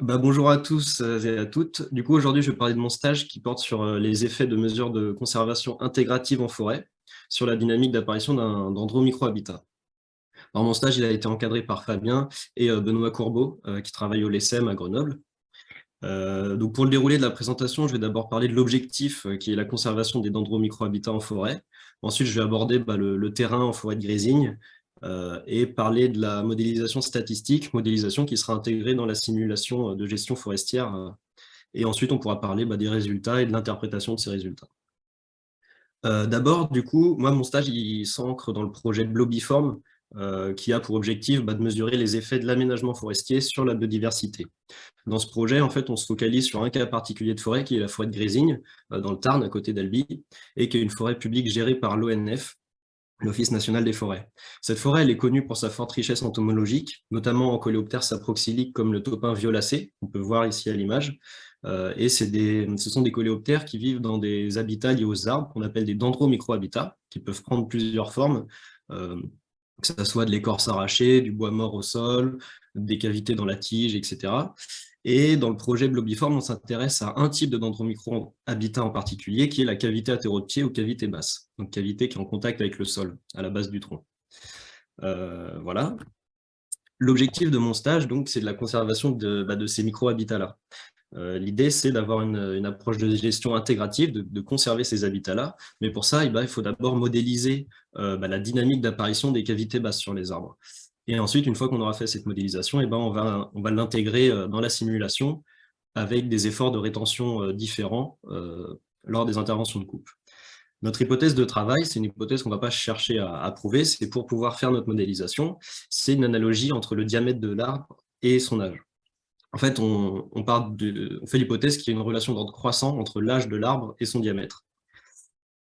Bah, bonjour à tous euh, et à toutes. Du coup, aujourd'hui, je vais parler de mon stage qui porte sur euh, les effets de mesures de conservation intégrative en forêt sur la dynamique d'apparition d'un dendro-microhabitat. Alors, mon stage a été encadré par Fabien et euh, Benoît Courbeau, qui travaillent au LESSEM à Grenoble. pour le déroulé de la présentation, je vais d'abord parler de l'objectif, qui est la conservation des dendro-microhabitats en forêt. Ensuite, je vais aborder bah, le, terrain en forêt de grésigne, et parler de la modélisation statistique, modélisation qui sera intégrée dans la simulation euh, de gestion forestière. Euh, et ensuite, on pourra parler bah, des résultats et de l'interprétation de ces résultats. D'abord, du coup, moi, mon stage, il s'ancre dans le projet Blobiform, qui a pour objectif bah, de mesurer les effets de l'aménagement forestier sur la biodiversité. Dans ce projet, en fait, on se focalise sur un cas particulier de forêt, qui est la forêt de Grésigne, dans le Tarn, à côté d'Albi, et qui est une forêt publique gérée par l'ONF, l'Office national des forêts. Cette forêt elle est connue pour sa forte richesse entomologique, notamment en coléoptères saproxyliques comme le topin violacé, on peut voir ici à l'image, euh, et ce sont des coléoptères qui vivent dans des habitats liés aux arbres, qu'on appelle des dendromicrohabitats, qui peuvent prendre plusieurs formes, euh, que ce soit de l'écorce arrachée, du bois mort au sol, des cavités dans la tige, etc. Et dans le projet Blobiform, on s'intéresse à un type de dendromicro-habitat en particulier, qui est la cavité pied ou cavité basse, donc cavité qui est en contact avec le sol, à la base du tronc. Euh, voilà. L'objectif de mon stage, donc, c'est de la conservation de, bah, ces micro-habitats-là. Euh, l'idée, c'est d'avoir une, approche de gestion intégrative, de, conserver ces habitats-là, mais pour ça, eh ben, il faut d'abord modéliser euh, bah, la dynamique d'apparition des cavités basses sur les arbres. Et ensuite, une fois qu'on aura fait cette modélisation, eh ben on va, l'intégrer euh, dans la simulation avec des efforts de rétention euh, différents euh, lors des interventions de coupe. Notre hypothèse de travail, c'est une hypothèse qu'on ne va pas chercher à, prouver, c'est pour pouvoir faire notre modélisation, c'est une analogie entre le diamètre de l'arbre et son âge. En fait, on, on, on fait l'hypothèse qu'il y a une relation d'ordre croissant entre l'âge de l'arbre et son diamètre.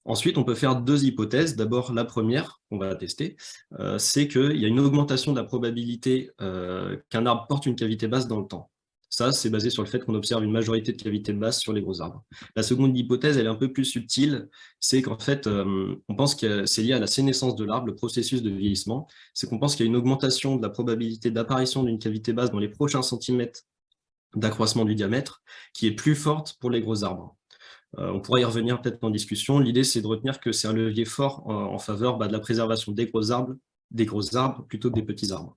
Ensuite, on peut faire deux hypothèses. D'abord, la première, qu'on va tester, euh, c'est qu'il y a une augmentation de la probabilité euh, qu'un arbre porte une cavité basse dans le temps. Ça, c'est basé sur le fait qu'on observe une majorité de cavités basses sur les gros arbres. La seconde hypothèse, elle est un peu plus subtile, c'est qu'en fait, euh, on pense que c'est lié à la sénescence de l'arbre, le processus de vieillissement, c'est qu'on pense qu'il y a une augmentation de la probabilité d'apparition d'une cavité basse dans les prochains centimètres d'accroissement du diamètre, qui est plus forte pour les gros arbres. Euh, on pourra y revenir peut-être en discussion. L'idée, c'est de retenir que c'est un levier fort en, faveur bah, de la préservation des gros arbres, des gros arbres plutôt que des petits arbres.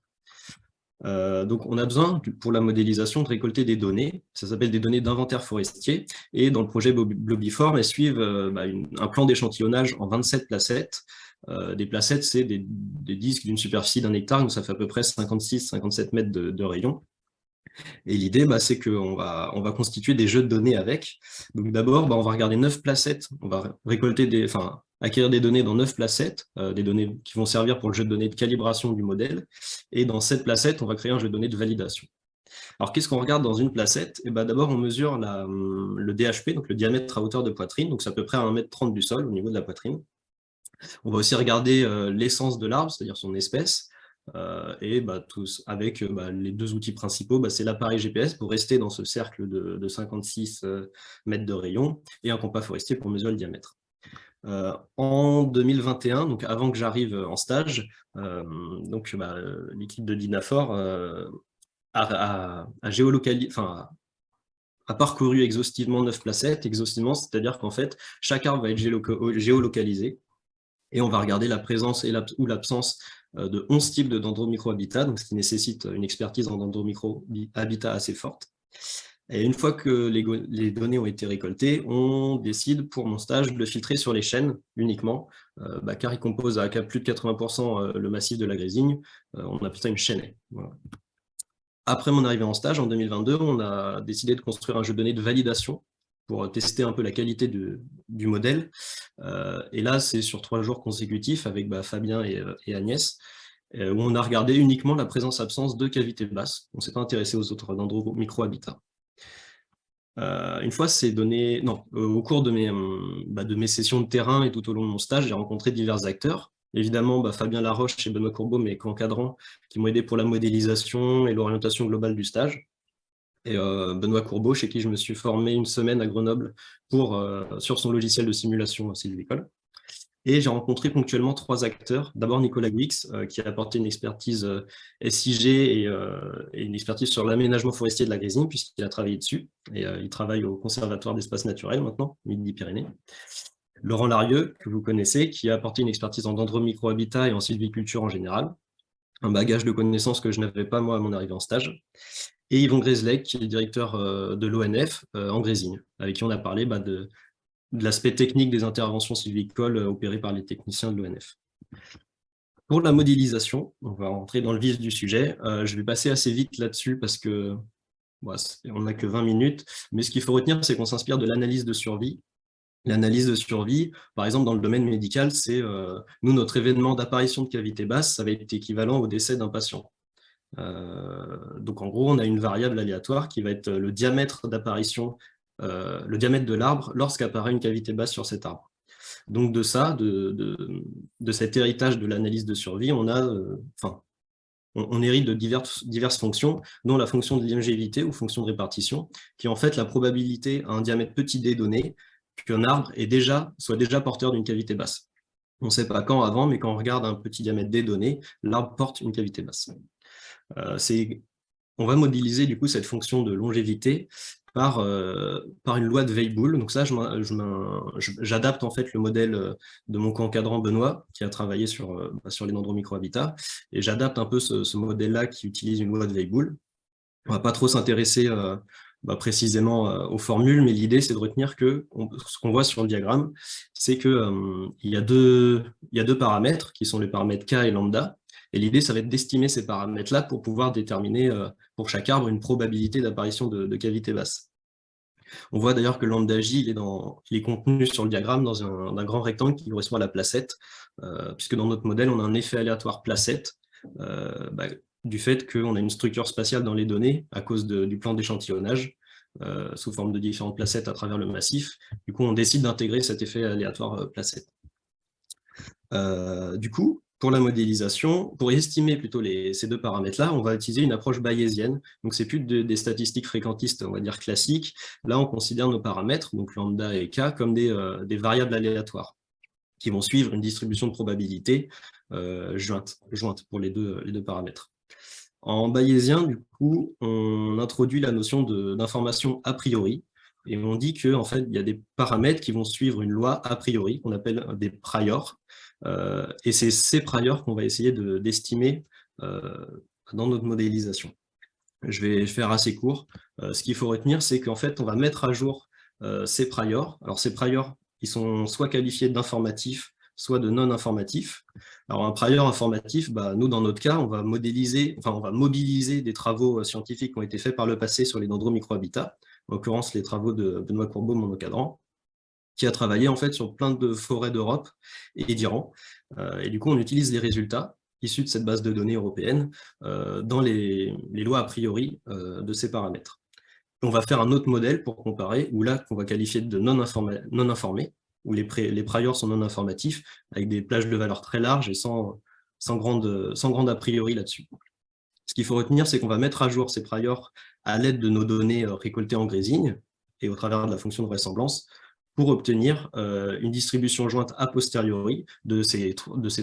Euh, donc, on a besoin, pour la modélisation, de récolter des données. Ça s'appelle des données d'inventaire forestier. Et dans le projet Blobiform, elles suivent euh, bah, un plan d'échantillonnage en 27 placettes. des placettes, c'est des, disques d'une superficie d'un hectare, donc ça fait à peu près 56-57 mètres de, de rayon. Et l'idée, bah, c'est qu'on va, on va constituer des jeux de données avec. Donc d'abord, bah, on va regarder neuf placettes, on va récolter des, enfin, acquérir des données dans neuf placettes, euh, des données qui vont servir pour le jeu de données de calibration du modèle. Et dans cette placette, on va créer un jeu de données de validation. Alors, qu'est-ce qu'on regarde dans une placette? Eh ben, D'abord, on mesure la, le DHP, donc le diamètre à hauteur de poitrine, donc c'est à peu près à 1,30 m du sol au niveau de la poitrine. On va aussi regarder euh, l'essence de l'arbre, c'est-à-dire son espèce, et bah, avec euh, bah, les deux outils principaux, bah, c'est l'appareil GPS pour rester dans ce cercle de, 56 euh, mètres de rayon et un compas forestier pour mesurer le diamètre. en 2021, donc avant que j'arrive en stage, l'équipe de Dinafor a, a, parcouru exhaustivement 9 placettes, exhaustivement, c'est-à-dire qu'en fait, chaque arbre va être géolocalisé et on va regarder la présence et ou l'absence euh, de 11 types de dendromicrohabitats, donc ce qui nécessite une expertise en dendromicrohabitat assez forte. Et une fois que les, données ont été récoltées, on décide pour mon stage de le filtrer sur les chaînes uniquement, euh, bah, car il compose à plus de 80% euh, le massif de la grésigne, on appelle ça une chaîne. Après mon arrivée en stage, en 2022, on a décidé de construire un jeu de données de validation pour tester un peu la qualité du modèle. Euh, et là, c'est sur trois jours consécutifs avec bah, Fabien et, euh, Agnès, euh, où on a regardé uniquement la présence-absence de cavités basses. On ne s'est pas intéressé aux autres dendro-micro-habitats. une fois ces données, non, au cours de mes, bah, de mes sessions de terrain et tout au long de mon stage, j'ai rencontré divers acteurs. Évidemment, bah, Fabien Laroche et Benoît Courbeau, mes co-encadrants, qui m'ont aidé pour la modélisation et l'orientation globale du stage et euh, Benoît Courbeau, chez qui je me suis formé une semaine à Grenoble pour, euh, sur son logiciel de simulation sylvicole. Et j'ai rencontré ponctuellement trois acteurs. D'abord Nicolas Guix, euh, qui a apporté une expertise SIG et, une expertise sur l'aménagement forestier de la Grésine, puisqu'il a travaillé dessus. Et il travaille au Conservatoire d'espaces naturels maintenant, Midi-Pyrénées. Laurent Larieux, que vous connaissez, qui a apporté une expertise en dendromicrohabitat et en sylviculture en général. Un bagage de connaissances que je n'avais pas moi à mon arrivée en stage. Et Yvon Gréslec, qui est directeur de l'ONF en Grésine, avec qui on a parlé bah, de l'aspect technique des interventions sylvicoles euh, opérées par les techniciens de l'ONF. Pour la modélisation, on va rentrer dans le vif du sujet. Euh, je vais passer assez vite là-dessus parce que on n'a que 20 minutes. Mais ce qu'il faut retenir, c'est qu'on s'inspire de l'analyse de survie. L'analyse de survie, par exemple, dans le domaine médical, c'est, euh, nous, notre événement d'apparition de cavité basse, ça va être équivalent au décès d'un patient. Donc, en gros, on a une variable aléatoire qui va être le diamètre d'apparition euh, le diamètre de l'arbre lorsqu'apparaît une cavité basse sur cet arbre. Donc de ça, de, cet héritage de l'analyse de survie, on a, euh, enfin, on, hérite de diverses, fonctions, dont la fonction de longévité ou fonction de répartition, qui est en fait la probabilité à un diamètre petit d donné qu'un arbre soit déjà porteur d'une cavité basse. On ne sait pas quand avant, mais quand on regarde un petit diamètre d donné, l'arbre porte une cavité basse. Euh, on va modéliser du coup cette fonction de longévité par, euh, une loi de Weibull. J'adapte en fait le modèle euh, de mon co-encadrant Benoît, qui a travaillé sur, bah, sur les dendromicrohabitats, et j'adapte un peu ce, modèle-là qui utilise une loi de Weibull. On ne va pas trop s'intéresser bah, précisément aux formules, mais l'idée, c'est de retenir que ce qu'on voit sur le diagramme, c'est qu'il y a deux paramètres, qui sont les paramètres K et lambda, et l'idée, ça va être d'estimer ces paramètres-là pour pouvoir déterminer euh, pour chaque arbre une probabilité d'apparition de, cavité basse. On voit d'ailleurs que lambda J est, dans, il est, contenu sur le diagramme dans un, grand rectangle qui correspond à la placette, euh, puisque dans notre modèle, on a un effet aléatoire placette, euh, bah, du fait qu'on a une structure spatiale dans les données à cause du plan d'échantillonnage, sous forme de différentes placettes à travers le massif. Du coup, on décide d'intégrer cet effet aléatoire placette. du coup, pour la modélisation, pour estimer plutôt ces deux paramètres-là, on va utiliser une approche bayésienne. Donc, c'est plus des statistiques fréquentistes, on va dire classiques. Là, on considère nos paramètres, donc lambda et k, comme des, euh, variables aléatoires qui vont suivre une distribution de probabilité euh, jointe, pour les deux, paramètres. En bayésien, du coup, on introduit la notion d'information a priori, et on dit qu'en en fait, il y a des paramètres qui vont suivre une loi a priori, qu'on appelle des priors, et c'est ces priors qu'on va essayer d'estimer euh, dans notre modélisation. Je vais faire assez court. Euh, ce qu'il faut retenir, c'est qu'en fait, on va mettre à jour ces priors. Alors, ces priors, ils sont soit qualifiés d'informatifs, soit de non informatifs. Alors, un prior informatif, bah, nous, dans notre cas, on va modéliser, enfin, on va mobiliser des travaux scientifiques qui ont été faits par le passé sur les dendromicrohabitats, en l'occurrence les travaux de Benoît Courbeau, mon encadrant, qui a travaillé en fait sur plein de forêts d'Europe et d'Iran. Euh, et du coup, on utilise les résultats issus de cette base de données européenne euh, dans les, lois a priori euh, de ces paramètres. On va faire un autre modèle pour comparer, où là, qu'on va qualifier de non, informé, non informé où les, priors sont non informatifs, avec des plages de valeur très larges et sans, sans, grande, sans grande a priori là-dessus. Ce qu'il faut retenir, c'est qu'on va mettre à jour ces priors à l'aide de nos données récoltées en grésine et au travers de la fonction de vraisemblance pour obtenir euh, une distribution jointe a posteriori de ces,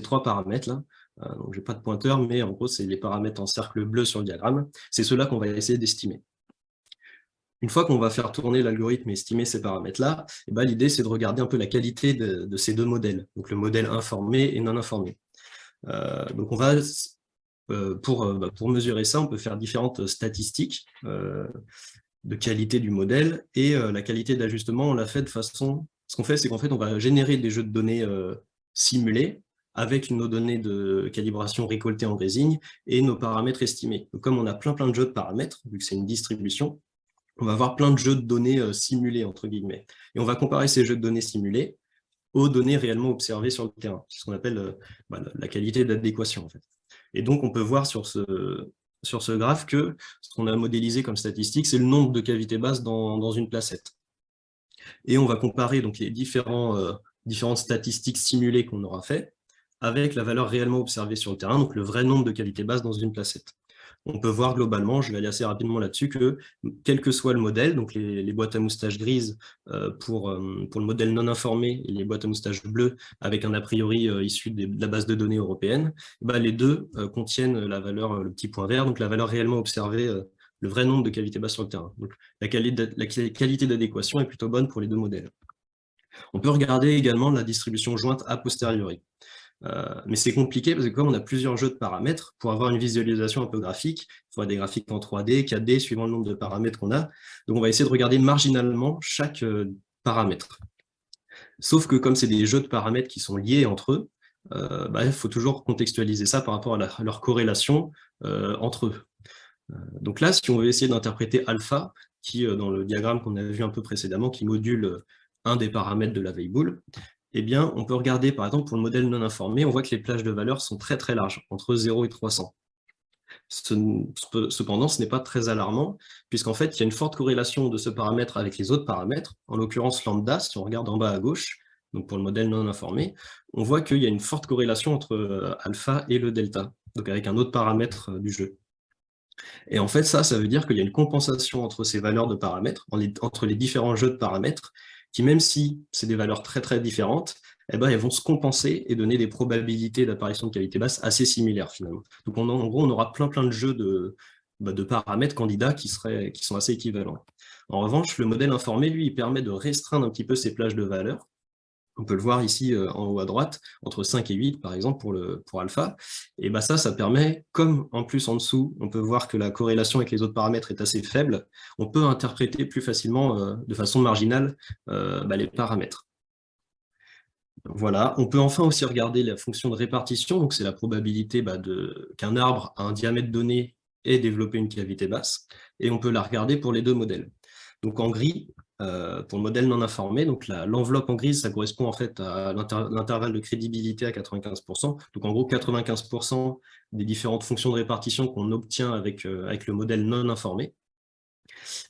trois paramètres-là. Euh, donc, je n'ai pas de pointeur, mais en gros, c'est les paramètres en cercle bleu sur le diagramme. C'est cela qu'on va essayer d'estimer. Une fois qu'on va faire tourner l'algorithme et estimer ces paramètres-là, eh ben, l'idée, c'est de regarder un peu la qualité de, ces deux modèles, donc le modèle informé et non informé. Euh, donc, on va, bah, pour mesurer ça, on peut faire différentes statistiques de qualité du modèle, et euh, la qualité d'ajustement, on l'a fait de façon... Ce qu'on fait, c'est qu'en fait, on va générer des jeux de données euh, simulés, avec nos données de calibration récoltées en résine et nos paramètres estimés. comme on a plein plein de jeux de paramètres, vu que c'est une distribution, on va avoir plein de jeux de données euh, simulés, entre guillemets. Et on va comparer ces jeux de données simulés aux données réellement observées sur le terrain. C'est ce qu'on appelle bah, la qualité d'adéquation, en fait. Et donc, on peut voir sur ce, sur ce graphe que ce qu'on a modélisé comme statistique, c'est le nombre de cavités basses dans, une placette. Et on va comparer donc, les euh, différentes statistiques simulées qu'on aura fait avec la valeur réellement observée sur le terrain, donc le vrai nombre de cavités basses dans une placette. On peut voir globalement, je vais aller assez rapidement là-dessus, que quel que soit le modèle, donc les, boîtes à moustaches grises euh, pour, euh, pour le modèle non informé et les boîtes à moustaches bleues avec un a priori euh, issu de la base de données européenne, bah, les deux contiennent la valeur, le petit point vert, donc la valeur réellement observée, le vrai nombre de cavités basses sur le terrain. Donc la qualité d'adéquation est plutôt bonne pour les deux modèles. On peut regarder également la distribution jointe a posteriori. Euh, mais c'est compliqué parce que comme on a plusieurs jeux de paramètres, pour avoir une visualisation un peu graphique, il faudra des graphiques en 3D, 4D, suivant le nombre de paramètres qu'on a. Donc on va essayer de regarder marginalement chaque euh, paramètre. Sauf que comme c'est des jeux de paramètres qui sont liés entre eux, euh, bah, il faut toujours contextualiser ça par rapport à, leur corrélation entre eux. donc là, si on veut essayer d'interpréter alpha, qui dans le diagramme qu'on a vu un peu précédemment, qui module un des paramètres de la boule eh on peut regarder, par exemple, pour le modèle non informé, on voit que les plages de valeurs sont très très larges, entre 0 et 300. Cependant, ce n'est pas très alarmant, puisqu'en fait, il y a une forte corrélation de ce paramètre avec les autres paramètres, en l'occurrence lambda, si on regarde en bas à gauche, donc pour le modèle non informé, on voit qu'il y a une forte corrélation entre euh, alpha et le delta, donc avec un autre paramètre euh, du jeu. Et en fait, ça, ça veut dire qu'il y a une compensation entre ces valeurs de paramètres, entre les différents jeux de paramètres, même si c'est des valeurs très très différentes, eh ben, elles vont se compenser et donner des probabilités d'apparition de qualité basse assez similaires finalement. Donc en gros, on aura plein plein de jeux de, bah, paramètres candidats qui, seraient, qui sont assez équivalents. En revanche, le modèle informé, lui, permet de restreindre un petit peu ces plages de valeurs on peut le voir ici euh, en haut à droite, entre 5 et 8 par exemple pour, alpha. Et bah ça, ça permet, comme en plus en dessous, on peut voir que la corrélation avec les autres paramètres est assez faible, on peut interpréter plus facilement, euh, de façon marginale, euh, bah, les paramètres. Voilà, on peut enfin aussi regarder la fonction de répartition, donc c'est la probabilité bah, qu'un arbre à un diamètre donné ait développé une cavité basse, et on peut la regarder pour les deux modèles. Donc en gris, euh, pour le modèle non informé. Donc l'enveloppe en grise, ça correspond en fait à l'intervalle de crédibilité à 95%. Donc en gros, 95% des différentes fonctions de répartition qu'on obtient avec, euh, avec le modèle non informé.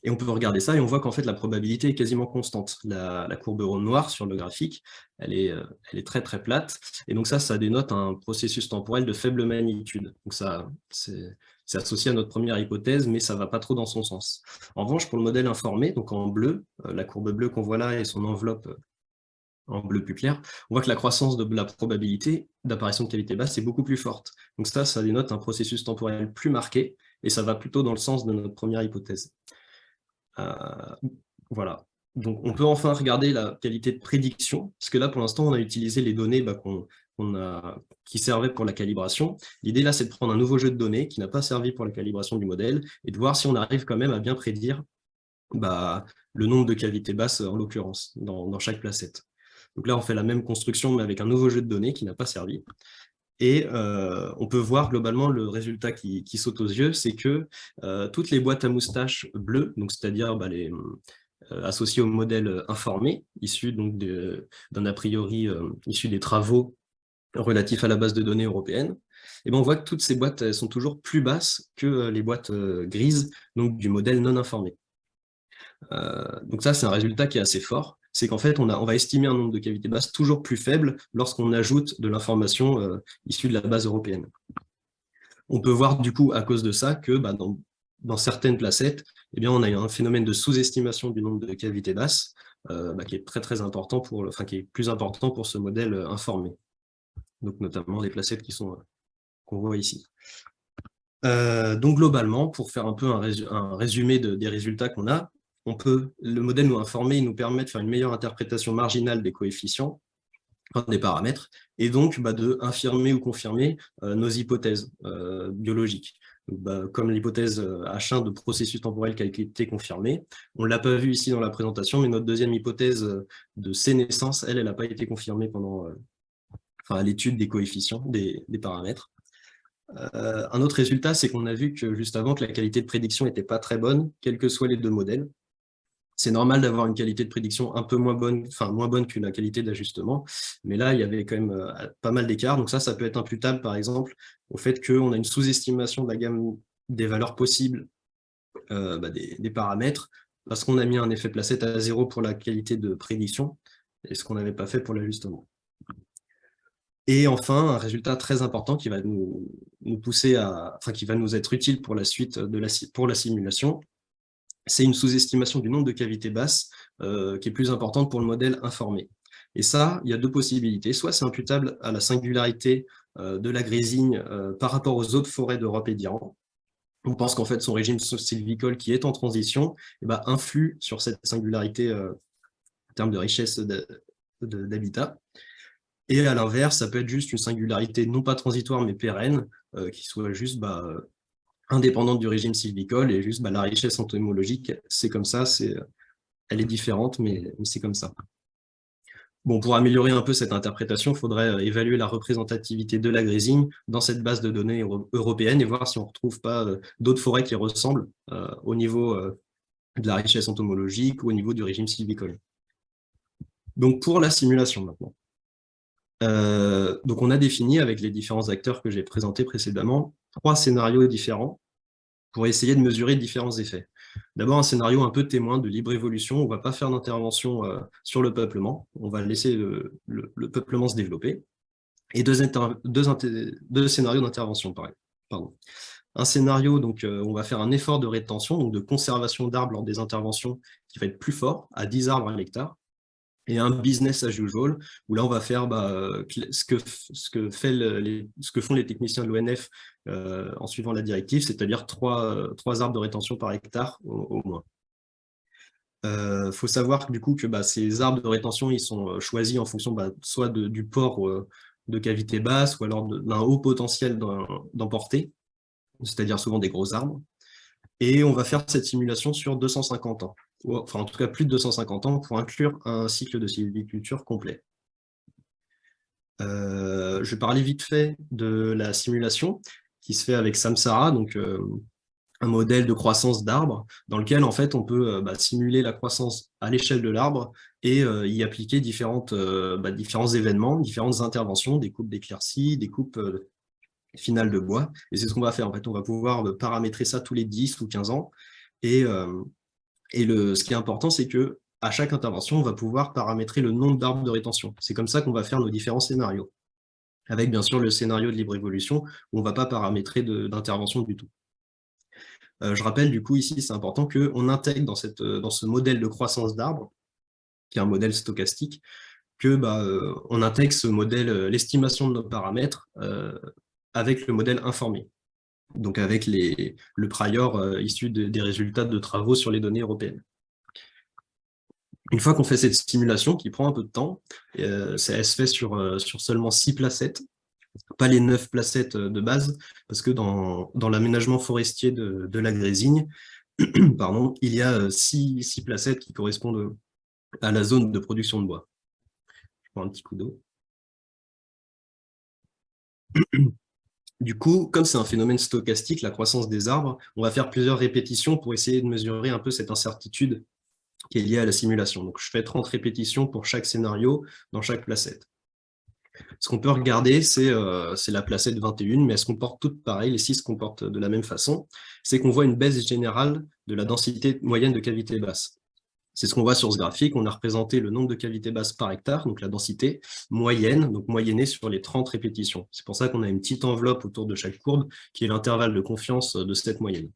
Et on peut regarder ça et on voit qu'en fait la probabilité est quasiment constante. La, courbe ronde noire sur le graphique, elle est, euh, elle est très très plate. Et donc ça, ça dénote un processus temporel de faible magnitude. Donc ça, associé à notre première hypothèse, mais ça ne va pas trop dans son sens. En revanche, pour le modèle informé, donc en bleu, euh, la courbe bleue qu'on voit là et son enveloppe euh, en bleu plus clair, on voit que la croissance de la probabilité d'apparition de cavité basse est beaucoup plus forte. Donc ça, ça dénote un processus temporel plus marqué, et ça va plutôt dans le sens de notre première hypothèse. Euh, voilà. Donc, on peut enfin regarder la qualité de prédiction, parce que là, pour l'instant, on a utilisé les données bah, qui servaient pour la calibration. L'idée, là, c'est de prendre un nouveau jeu de données qui n'a pas servi pour la calibration du modèle, et de voir si on arrive quand même à bien prédire bah, le nombre de cavités basses, en l'occurrence, dans, chaque placette. Donc là, on fait la même construction, mais avec un nouveau jeu de données qui n'a pas servi. Et euh, on peut voir globalement le résultat qui, saute aux yeux, c'est que euh, toutes les boîtes à moustaches bleues, c'est-à-dire bah, euh, associées au modèle informé, issu d'un a priori issu des travaux relatifs à la base de données européenne, et ben on voit que toutes ces boîtes sont toujours plus basses que les boîtes grises donc du modèle non informé. donc ça, c'est un résultat qui est assez fort c'est qu'en fait, on, va estimer un nombre de cavités basses toujours plus faible lorsqu'on ajoute de l'information euh, issue de la base européenne. On peut voir du coup, à cause de ça, que bah, dans, certaines placettes, eh bien, on a un phénomène de sous-estimation du nombre de cavités basses, euh, bah, qui est très très important pour, qui est plus important pour ce modèle euh, informé. Donc notamment les placettes sont qu'on voit ici. donc globalement, pour faire un peu un, résumé des résultats qu'on a, on peut, le modèle nous informer, il nous permet de faire une meilleure interprétation marginale des coefficients, des paramètres, et donc bah, de infirmer ou confirmer euh, nos hypothèses euh, biologiques. Bah, comme l'hypothèse H1 euh, de processus temporel qui a été confirmée. On ne l'a pas vu ici dans la présentation, mais notre deuxième hypothèse de sénescence, elle, elle n'a pas été confirmée pendant l'étude des coefficients, des, paramètres. un autre résultat, c'est qu'on a vu que juste avant que la qualité de prédiction n'était pas très bonne, quels que soient les deux modèles c'est normal d'avoir une qualité de prédiction un peu moins bonne, enfin moins bonne que la qualité d'ajustement, mais là, il y avait quand même euh, pas mal d'écarts. Donc ça, ça peut être imputable, par exemple, au fait qu'on a une sous-estimation de la gamme des valeurs possibles euh, bah, des, paramètres, parce qu'on a mis un effet placette à zéro pour la qualité de prédiction, et ce qu'on n'avait pas fait pour l'ajustement. Et enfin, un résultat très important qui va nous, pousser à, enfin, qui va nous être utile pour la suite de la, pour la simulation, c'est une sous-estimation du nombre de cavités basses euh, qui est plus importante pour le modèle informé. Et ça, il y a deux possibilités. Soit c'est imputable à la singularité euh, de la grésine euh, par rapport aux autres forêts d'Europe et d'Iran. On pense qu'en fait, son régime sylvicole qui est en transition eh ben, influe sur cette singularité en termes de richesse d'habitat. Et à l'inverse, ça peut être juste une singularité non pas transitoire mais pérenne, qui soit juste bah, indépendante du régime sylvicole et juste bah, la richesse entomologique, c'est comme ça, elle est différente, mais, c'est comme ça. Bon, pour améliorer un peu cette interprétation, il faudrait euh, évaluer la représentativité de la grésine dans cette base de données européenne et voir si on ne retrouve pas euh, d'autres forêts qui ressemblent euh, au niveau de la richesse entomologique ou au niveau du régime sylvicole. Donc pour la simulation maintenant. Donc on a défini avec les différents acteurs que j'ai présentés précédemment trois scénarios différents pour essayer de mesurer différents effets. D'abord, un scénario un peu témoin de libre évolution. On ne va pas faire d'intervention euh, sur le peuplement. On va laisser le, peuplement se développer. Et deux, scénarios d'intervention. Un scénario, donc, euh, on va faire un effort de rétention, donc de conservation d'arbres lors des interventions, qui va être plus fort, à 10 arbres à l'hectare et un business as usual, où là, on va faire bah, ce, que, ce, que font les techniciens de l'ONF euh, en suivant la directive, c'est-à-dire trois, trois, arbres de rétention par hectare au, moins. Il euh, faut savoir du coup que bah, ces arbres de rétention ils sont euh, choisis en fonction bah, soit du port de cavité basse ou alors d'un haut potentiel d'emporter, c'est-à-dire souvent des gros arbres. Et on va faire cette simulation sur 250 ans enfin en tout cas plus de 250 ans, pour inclure un cycle de sylviculture complet. Euh, je vais parler vite fait de la simulation qui se fait avec Samsara, donc euh, un modèle de croissance d'arbres dans lequel en fait on peut euh, bah, simuler la croissance à l'échelle de l'arbre et y appliquer différentes, bah, différents événements, différentes interventions, des coupes d'éclaircies, des coupes finales de bois. Et c'est ce qu'on va faire. En fait, on va pouvoir paramétrer ça tous les 10 ou 15 ans et et ce qui est important, c'est que à chaque intervention, on va pouvoir paramétrer le nombre d'arbres de rétention. C'est comme ça qu'on va faire nos différents scénarios. Avec bien sûr le scénario de libre évolution, où on ne va pas paramétrer d'intervention du tout. Euh, je rappelle du coup ici, c'est important qu'on intègre dans, cette, dans ce modèle de croissance d'arbres, qui est un modèle stochastique, que bah, euh, on intègre ce modèle, euh, l'estimation de nos paramètres, avec le modèle informé donc avec le prior euh, issu des résultats de travaux sur les données européennes. Une fois qu'on fait cette simulation, qui prend un peu de temps, euh, elle se fait sur, euh, seulement 6 placettes, pas les 9 placettes de base, parce que dans, l'aménagement forestier de, de la Grésigne, pardon, il y a 6, 6 placettes qui correspondent à la zone de production de bois. Je prends un petit coup d'eau. Du coup, comme c'est un phénomène stochastique, la croissance des arbres, on va faire plusieurs répétitions pour essayer de mesurer un peu cette incertitude qui est liée à la simulation. Donc, je fais 30 répétitions pour chaque scénario dans chaque placette. Ce qu'on peut regarder, euh, c'est la placette 21, mais elles se comportent toutes pareilles, les six se comportent de la même façon. C'est qu'on voit une baisse générale de la densité moyenne de cavité basse. C'est ce qu'on voit sur ce graphique. On a représenté le nombre de cavités basses par hectare, donc la densité moyenne, donc moyennée sur les 30 répétitions. C'est pour ça qu'on a une petite enveloppe autour de chaque courbe, qui est l'intervalle de confiance de cette moyenne.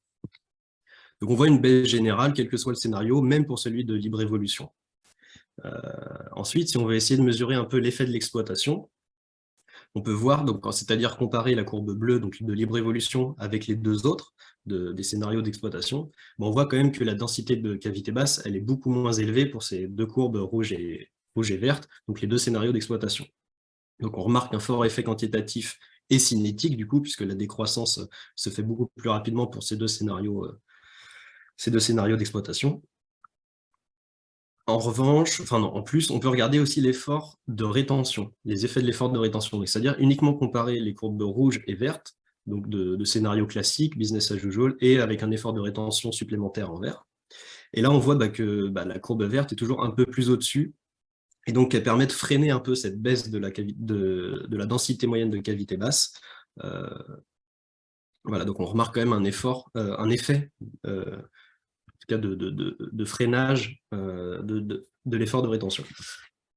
Donc on voit une baisse générale, quel que soit le scénario, même pour celui de libre évolution. Euh, ensuite, si on veut essayer de mesurer un peu l'effet de l'exploitation, on peut voir, c'est-à-dire comparer la courbe bleue donc de libre évolution avec les deux autres, des scénarios d'exploitation, on voit quand même que la densité de cavité basse, elle est beaucoup moins élevée pour ces deux courbes rouges et, rouge et vertes, donc les deux scénarios d'exploitation. Donc on remarque un fort effet quantitatif et cinétique, du coup, puisque la décroissance se fait beaucoup plus rapidement pour ces deux scénarios, euh, ces deux scénarios d'exploitation. En revanche, en plus, on peut regarder aussi l'effort de rétention, les effets de l'effort de rétention, c'est-à-dire uniquement comparer les courbes rouges et vertes, donc de, scénario classique, business as usual, et avec un effort de rétention supplémentaire en vert. Et là, on voit bah, que bah, la courbe verte est toujours un peu plus au-dessus, et donc elle permet de freiner un peu cette baisse de la, de, la densité moyenne de cavité basse. Euh, voilà, donc on remarque quand même un effort, euh, un effet, euh, cas de, freinage de, l'effort de rétention.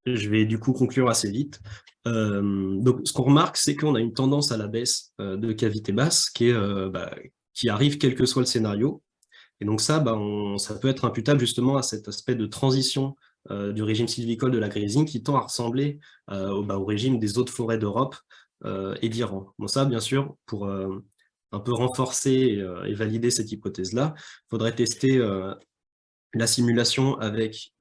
je vais du coup conclure assez vite. donc, ce qu'on remarque, c'est qu'on a une tendance à la baisse de cavité basse bah, qui arrive quel que soit le scénario. Et donc ça, bah, ça peut être imputable justement à cet aspect de transition du régime sylvicole de la grésine qui tend à ressembler au, bah, au, régime des autres forêts d'Europe et d'Iran. Bon, ça, bien sûr, pour un peu renforcer et, valider cette hypothèse-là, il faudrait tester la simulation avec,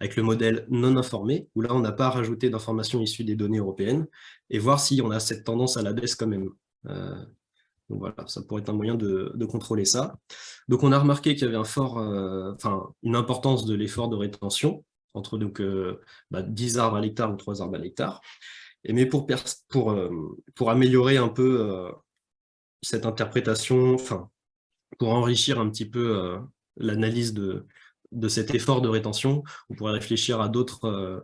avec le modèle non informé, où là, on n'a pas rajouté d'informations issues des données européennes, et voir si on a cette tendance à la baisse quand même. donc voilà, ça pourrait être un moyen de, contrôler ça. Donc on a remarqué qu'il y avait un fort, une importance de l'effort de rétention, entre donc, 10 bah, arbres à l'hectare ou 3 arbres à l'hectare. Mais pour, pour, pour améliorer un peu cette interprétation, pour enrichir un petit peu l'analyse de, cet effort de rétention, on pourrait réfléchir à d'autres, euh,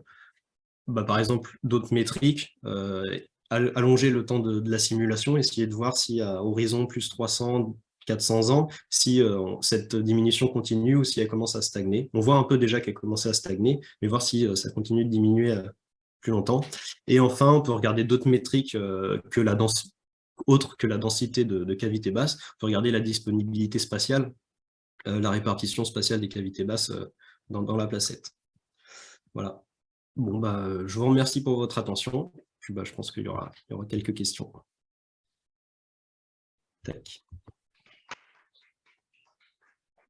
bah, par exemple, d'autres métriques, euh, allonger le temps de, la simulation, essayer de voir si à horizon plus 300, 400 ans, si euh, cette diminution continue ou si elle commence à stagner. On voit un peu déjà qu'elle commence à stagner, mais voir si ça continue de diminuer plus longtemps. Et enfin, on peut regarder d'autres métriques que la autres que la densité de, de cavité basse. On peut regarder la disponibilité spatiale, euh, la répartition spatiale des cavités basses euh, dans, la placette. Voilà. Bon, bah, je vous remercie pour votre attention. Bah, je pense qu'il y y aura quelques questions. Tac.